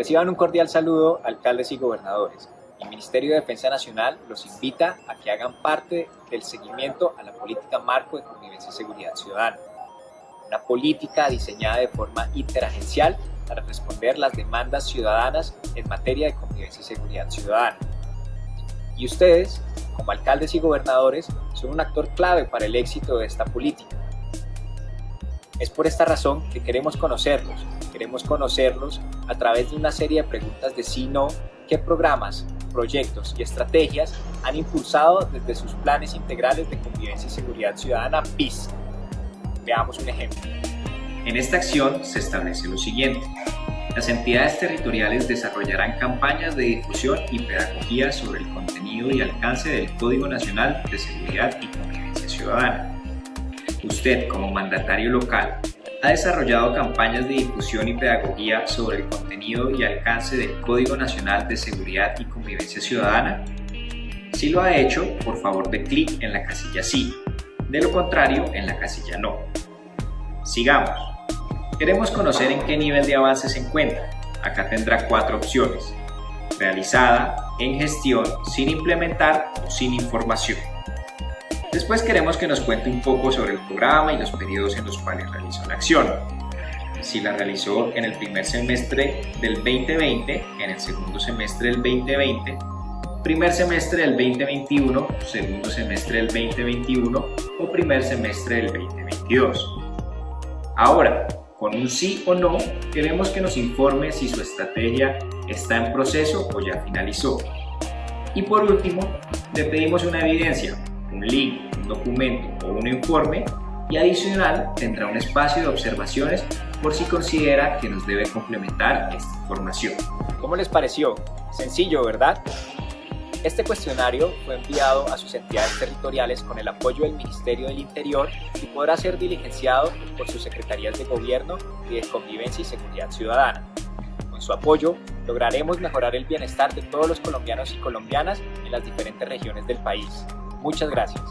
Reciban un cordial saludo, alcaldes y gobernadores. El Ministerio de Defensa Nacional los invita a que hagan parte del seguimiento a la política marco de convivencia y seguridad ciudadana. Una política diseñada de forma interagencial para responder las demandas ciudadanas en materia de convivencia y seguridad ciudadana. Y ustedes, como alcaldes y gobernadores, son un actor clave para el éxito de esta política. Es por esta razón que queremos conocerlos. Queremos conocerlos a través de una serie de preguntas de sí no, qué programas, proyectos y estrategias han impulsado desde sus planes integrales de convivencia y seguridad ciudadana PIS. Veamos un ejemplo. En esta acción se establece lo siguiente. Las entidades territoriales desarrollarán campañas de difusión y pedagogía sobre el contenido y alcance del Código Nacional de Seguridad y Convivencia Ciudadana. Usted, como mandatario local, ha desarrollado campañas de difusión y pedagogía sobre el contenido y alcance del Código Nacional de Seguridad y Convivencia Ciudadana? Si lo ha hecho, por favor de clic en la casilla Sí, de lo contrario en la casilla No. Sigamos. Queremos conocer en qué nivel de avance se encuentra. Acá tendrá cuatro opciones. Realizada, en gestión, sin implementar o sin información. Después queremos que nos cuente un poco sobre el programa y los periodos en los cuales realizó la acción. Si la realizó en el primer semestre del 2020, en el segundo semestre del 2020, primer semestre del 2021, segundo semestre del 2021 o primer semestre del 2022. Ahora, con un sí o no, queremos que nos informe si su estrategia está en proceso o ya finalizó. Y por último, le pedimos una evidencia, un link, un documento o un informe y adicional tendrá un espacio de observaciones por si considera que nos debe complementar esta información. ¿Cómo les pareció? Sencillo, ¿verdad? Este cuestionario fue enviado a sus entidades territoriales con el apoyo del Ministerio del Interior y podrá ser diligenciado por sus secretarías de Gobierno y de Convivencia y Seguridad Ciudadana. Con su apoyo, lograremos mejorar el bienestar de todos los colombianos y colombianas en las diferentes regiones del país. Muchas gracias.